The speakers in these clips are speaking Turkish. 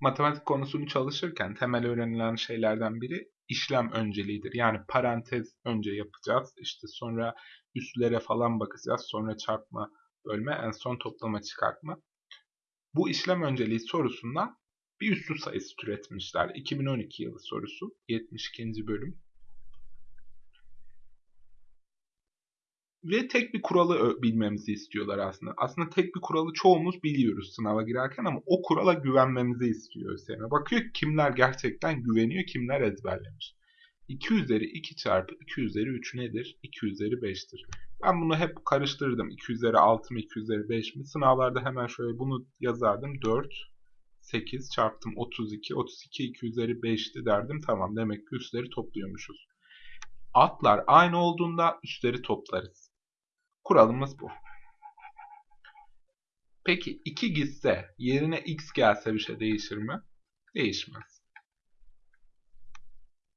matematik konusunu çalışırken temel öğrenilen şeylerden biri işlem önceliğidir. Yani parantez önce yapacağız. İşte sonra üstlere falan bakacağız. Sonra çarpma, bölme, en son toplama, çıkartma. Bu işlem önceliği sorusundan bir üslü sayısı türetmişler. 2012 yılı sorusu. 72. bölüm. Ve tek bir kuralı bilmemizi istiyorlar aslında. Aslında tek bir kuralı çoğumuz biliyoruz sınava girerken ama o kurala güvenmemizi istiyor ÖSYM. Bakıyor kimler gerçekten güveniyor, kimler ezberlemiş. 2 üzeri 2 çarpı 2 üzeri 3 nedir? 2 üzeri 5'tir. Ben bunu hep karıştırdım. 2 üzeri 6 mı 2 üzeri 5 mi? Sınavlarda hemen şöyle bunu yazardım. 4, 8 çarptım 32. 32 2 üzeri 5'ti derdim. Tamam demek ki üstleri topluyormuşuz. Atlar aynı olduğunda üstleri toplarız. Kuralımız bu. Peki 2 gitse yerine x gelse bir şey değişir mi? Değişmez.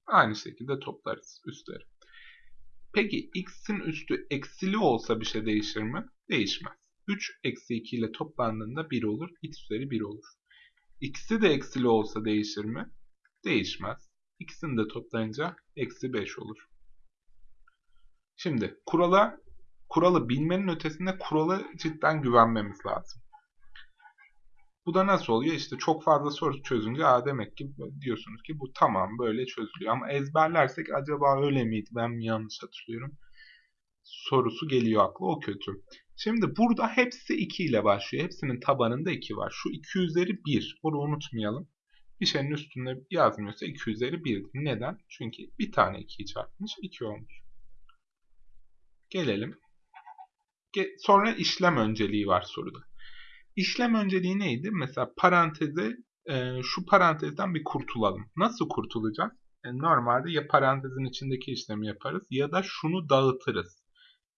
Aynı şekilde toplarız üstleri. Peki x'in üstü eksili olsa bir şey değişir mi? Değişmez. 3 eksi 2 ile toplandığında 1 olur. x üzeri 1 olur. x'i de eksili olsa değişir mi? Değişmez. x'ini de toplayınca eksi 5 olur. Şimdi kurala kuralı bilmenin ötesinde kuralı cidden güvenmemiz lazım. Bu da nasıl oluyor? İşte çok fazla soru çözünce Aa, demek ki diyorsunuz ki bu tamam böyle çözülüyor. Ama ezberlersek acaba öyle miydi ben mi yanlış hatırlıyorum? Sorusu geliyor akla o kötü. Şimdi burada hepsi 2 ile başlıyor. Hepsinin tabanında 2 var. Şu 2 üzeri 1. Bunu unutmayalım. Bir şeyin üstünde yazmıyorsa 2 üzeri 1'dir. Neden? Çünkü bir tane 2'yi çarpmış 2 olmuş. Gelelim. Sonra işlem önceliği var soruda. İşlem önceliği neydi? Mesela paranteze e, şu parantezden bir kurtulalım. Nasıl kurtulacağız? E, normalde ya parantezin içindeki işlemi yaparız ya da şunu dağıtırız.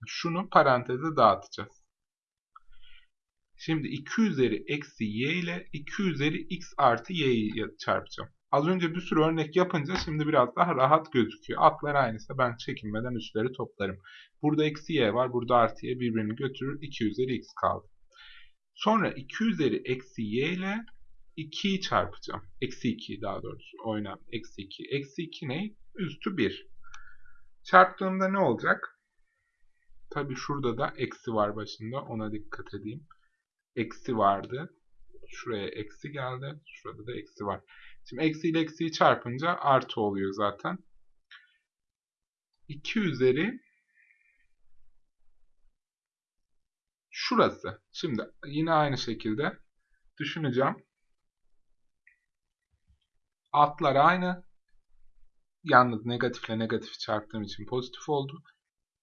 Şunu paranteze dağıtacağız. Şimdi 2 üzeri eksi y ile 2 üzeri x artı y'yi çarpacağım. Az önce bir sürü örnek yapınca şimdi biraz daha rahat gözüküyor. Atlar aynıysa ben çekinmeden üstleri toplarım. Burada eksi y var, burada artı y birbirini götürür. 2 üzeri x kaldı. Sonra 2 üzeri eksi y ile 2'yi çarpacağım. Eksi 2 daha doğrusu oynam. Eksi 2. Eksi 2 ne? Üstü 1. Çarptığımda ne olacak? Tabi şurada da eksi var başında. Ona dikkat edeyim. Eksi vardı. Şuraya eksi geldi. Şurada da eksi var. Şimdi eksi ile eksiyi çarpınca artı oluyor zaten. 2 üzeri şurası. Şimdi yine aynı şekilde düşüneceğim. Altlar aynı. Yalnız negatifle negatif çarptığım için pozitif oldu.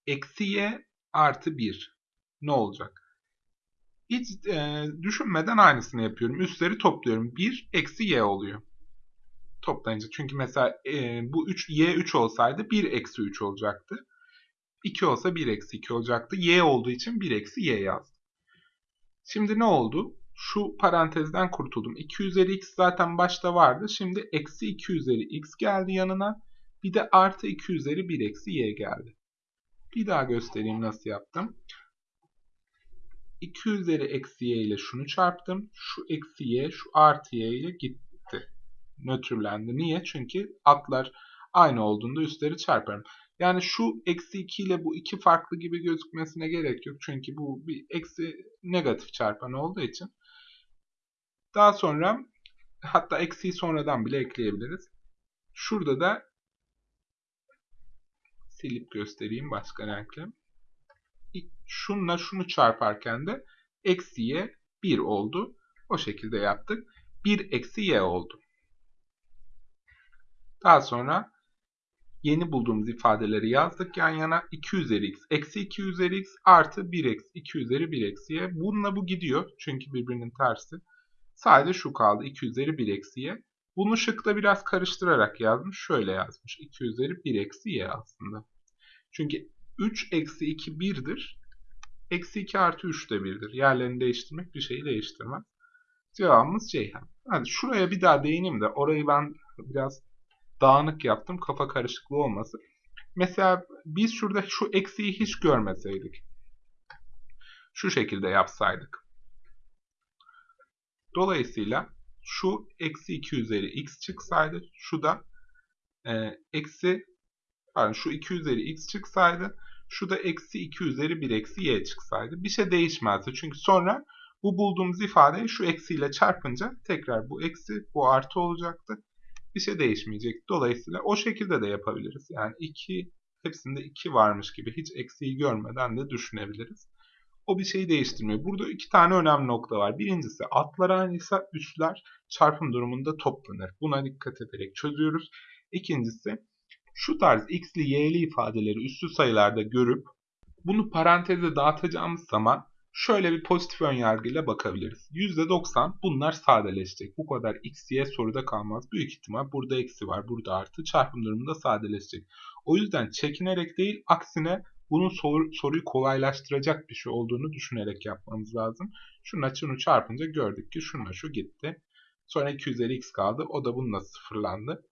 Eksi y artı 1. Ne olacak? Hiç e, düşünmeden aynısını yapıyorum. Üstleri topluyorum. 1 eksi y oluyor. Toplayınca. Çünkü mesela e, bu 3 y 3 olsaydı 1 eksi 3 olacaktı. 2 olsa 1 eksi 2 olacaktı. Y olduğu için 1 eksi y yazdım. Şimdi ne oldu? Şu parantezden kurtuldum. 2 üzeri x zaten başta vardı. Şimdi eksi 2 üzeri x geldi yanına. Bir de artı 2 üzeri 1 eksi y geldi. Bir daha göstereyim nasıl yaptım. 2 üzeri eksi y ile şunu çarptım. Şu eksi y, şu artı y ile gitti. Nötrlendi. Niye? Çünkü atlar aynı olduğunda üstleri çarparım. Yani şu eksi 2 ile bu iki farklı gibi gözükmesine gerek yok. Çünkü bu bir eksi negatif çarpan olduğu için. Daha sonra hatta eksiyi sonradan bile ekleyebiliriz. Şurada da silip göstereyim başka renkle. Şunla şunu çarparken de eksiye 1 oldu. O şekilde yaptık. 1 eksi y oldu. Daha sonra yeni bulduğumuz ifadeleri yazdık yan yana. 2 üzeri x eksi 2 üzeri x artı 1 eksi 2 üzeri 1 eksi y. Bununla bu gidiyor. Çünkü birbirinin tersi. Sadece şu kaldı. 2 üzeri 1 eksi y. Bunu şıkta biraz karıştırarak yazmış. Şöyle yazmış. 2 üzeri 1 eksi y aslında. Çünkü 3 eksi 2 1'dir. Eksi 2 artı 3 de 1'dir. Yerlerini değiştirmek bir şeyi değiştirmez. Cevabımız Ceyhan. Hadi şuraya bir daha değineyim de orayı ben biraz dağınık yaptım. Kafa karışıklığı olmasın. Mesela biz şurada şu eksiği hiç görmeseydik. Şu şekilde yapsaydık. Dolayısıyla şu eksi 2 üzeri x çıksaydı şu da e, eksi pardon şu 2 üzeri x çıksaydı şu da eksi 2 üzeri 1 eksi y çıksaydı. Bir şey değişmezdi. Çünkü sonra bu bulduğumuz ifadeyi şu eksiyle çarpınca tekrar bu eksi bu artı olacaktı. Bir şey değişmeyecek. Dolayısıyla o şekilde de yapabiliriz. Yani 2 hepsinde 2 varmış gibi hiç eksiği görmeden de düşünebiliriz. O bir şeyi değiştirmiyor. Burada iki tane önemli nokta var. Birincisi atlar aynıysa üsler çarpım durumunda toplanır. Buna dikkat ederek çözüyoruz. İkincisi şu tarz x'li y'li ifadeleri üslü sayılarda görüp bunu paranteze dağıtacağımız zaman şöyle bir pozitif önyargıyla bakabiliriz. %90 bunlar sadeleşecek. Bu kadar x, y soruda kalmaz. Büyük ihtimal burada eksi var, burada artı. Çarpım durumunda sadeleşecek. O yüzden çekinerek değil, aksine bunun sor, soruyu kolaylaştıracak bir şey olduğunu düşünerek yapmamız lazım. Şununla şunu çarpınca gördük ki şununla şu gitti. Sonra 2 üzeri x kaldı. O da bununla sıfırlandı.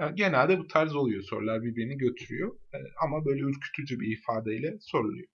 E, genelde bu tarz oluyor. Sorular birbirini götürüyor. E, ama böyle ürkütücü bir ifadeyle soruluyor.